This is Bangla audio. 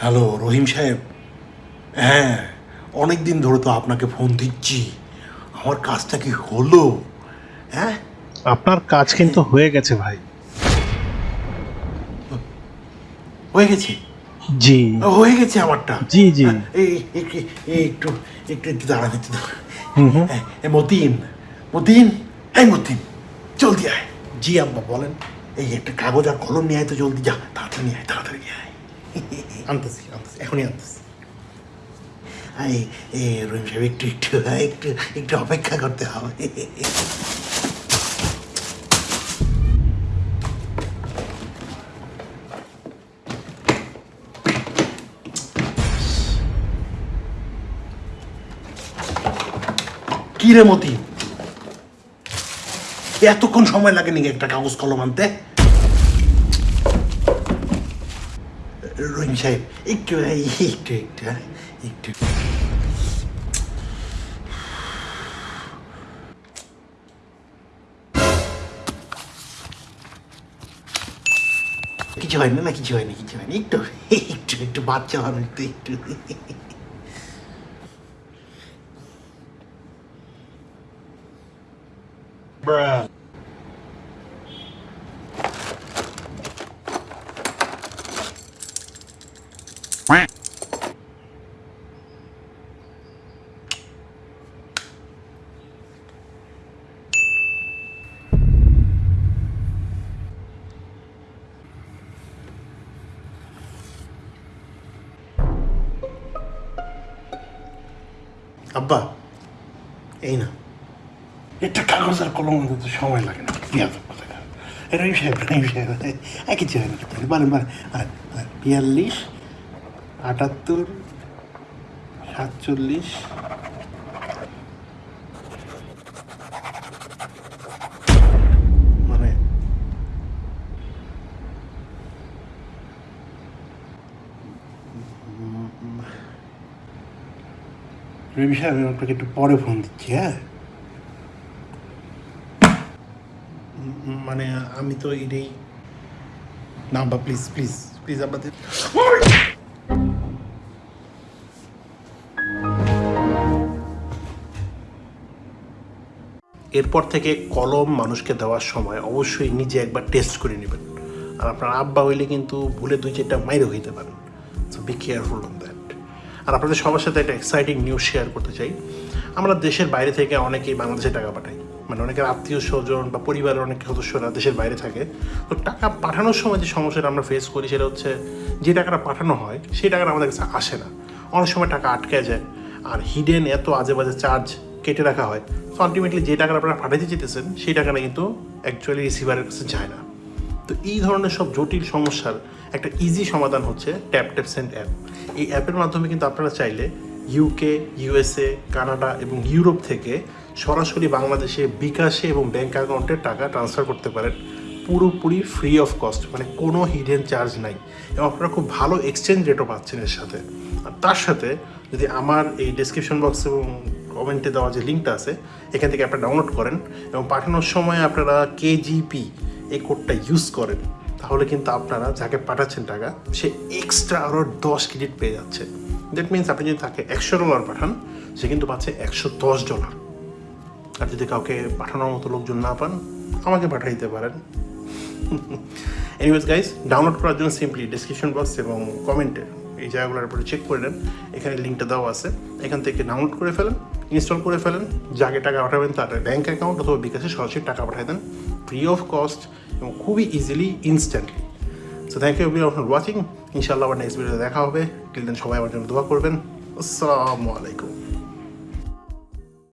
হ্যালো রহিম সাহেব। হ্যাঁ অনেক দিন ধরে তো আপনাকে ফোন দিচ্ছি। আমার কাজটা কি হলো? হ্যাঁ? আপনার কাজ কিন্তু হয়ে গেছে ভাই। হয়ে গেছে? জি। হয়ে গেছে আমারটা? জি, জি। এই একটু এই, একটু একটু একটু দাঁড়ান একটু দাঁড়ান। হুম হুম। হ্যাঁ, এ, মতিন। মতিন? এই মতিন জলদি আয়। জি আব্বা বলেন। এই একটা কাগজ আর কলম নিয়ে আয় তো জলদি যা তাড়াতাড়ি নিয়ে আয় তাড়াতাড়ি নিয়ে আয়। আনতেছি আনতেছি এখনই আনতেছি। রহিম সাহেব একটু একটু একটু একটু অপেক্ষা করতে হবে। কি রে মতি? এতক্ষণ সময় লাগে নাকি একটা কাগজ কলম আনতে? রহিম সাহেব একটু একটু একটু হ্যাঁ, একটু। কিছু হয় না না কিছু হয়নি একটু একটু একটু বাচ্চা তো একটু না একটা। কাগজ আর কলম আনতে তো সময় লাগে না বিয়াদ কথা রহিম সাহেব রহিম সাহেব এই কিছু হয় না কিছু আটাত্তর, সাতচল্লিশ মানে রবি সাহেব, আমি আপনাকে একটু পরে ফোন দিচ্ছি হ্যাঁ? মানে আমি তো এটাই না আব্বা প্লিজ প্লিজ প্লিজ আব্বা এরপর থেকে কলম মানুষকে দেওয়ার সময় অবশ্যই নিজে একবার টেস্ট করে নেবেন। আর আপনার আব্বা হইলে কিন্তু ভুলে দুই চারটা মাইরে হইতে পারেন। So be careful on that আর আপনাদের সবার সাথে একটা এক্সাইটিং নিউজ শেয়ার করতে চাই। আমরা দেশের বাইরে থেকে অনেকেই বাংলাদেশে টাকা পাঠাই। মানে অনেকের আত্মীয় স্বজন বা পরিবারের অনেক সদস্যরা দেশের বাইরে থাকে। তো টাকা পাঠানোর সময় যে সমস্যাটা আমরা ফেস করি সেটা হচ্ছে যে টাকাটা পাঠানো হয়, সেই টাকাটা আমাদের কাছে আসে না। অনেক সময় টাকা আটকে যায়। আর হিডেন এত আজে বাজে চার্জ কেটে রাখা হয়। তো আলটিমেটলি যে টাকাটা আপনারা পাঠাতে চেতেছেন সেই টাকাটা কিন্তু অ্যাকচুয়ালি রিসিভারের কাছে যায় না। তো এই ধরনের সব জটিল সমস্যার একটা ইজি সমাধান হচ্ছে ট্যাপ ট্যাপ সেন্ড অ্যাপ এই অ্যাপের মাধ্যমে কিন্তু আপনারা চাইলে ইউকে ইউএসএ কানাডা এবং ইউরোপ থেকে সরাসরি বাংলাদেশে বিকাশে এবং ব্যাঙ্ক অ্যাকাউন্টে টাকা ট্রান্সফার করতে পারেন। পুরোপুরি ফ্রি অফ কস্ট মানে কোনো হিডেন চার্জ নাই। এবং আপনারা খুব ভালো এক্সচেঞ্জ রেটও পাচ্ছেন এর সাথে। আর তার সাথে যদি আমার এই ডেসক্রিপশন বক্স এবং কমেন্টে দেওয়া যে লিঙ্কটা আছে, এখান থেকে আপনারা ডাউনলোড করেন এবং পাঠানোর সময় আপনারা কেজিপি এই কোডটা ইউজ করেন। তাহলে কিন্তু আপনারা যাকে পাঠাচ্ছেন টাকা, সে এক্সট্রা আরও দশ ক্রেডিট পেয়ে যাচ্ছে। দ্যাট মিনস আপনি যদি তাকে একশো ডলার পাঠান, সে কিন্তু পাচ্ছে একশো দশ ডলার আর যদি কাউকে পাঠানোর মতো লোকজন না পান, আমাকে পাঠিয়ে দিতে পারেন। এনিওয়েজ গাইস ডাউনলোড করার জন্য সিম্পলি ডিসক্রিপশন বক্স এবং কমেন্টে এই জায়গাগুলোর উপরে চেক করে নেন। এখানে লিঙ্কটা দেওয়া আছে। এখান থেকে ডাউনলোড করে ফেলেন। ইনস্টল করে ফেলেন, যাকে টাকা পাঠাবেন তার ব্যাঙ্ক অ্যাকাউন্ট অথবা বিকাশে সরাসরি টাকা পাঠিয়ে দেন ফ্রি অফ কস্ট এবং খুবই easily instantly so thank you everyone for watching ইনশাল্লাহ আবার নেক্সট ভিডিওতে দেখা হবে। টিল দেন সবাই আমার জন্য দোয়া করবেন। আসসালামু আলাইকুম।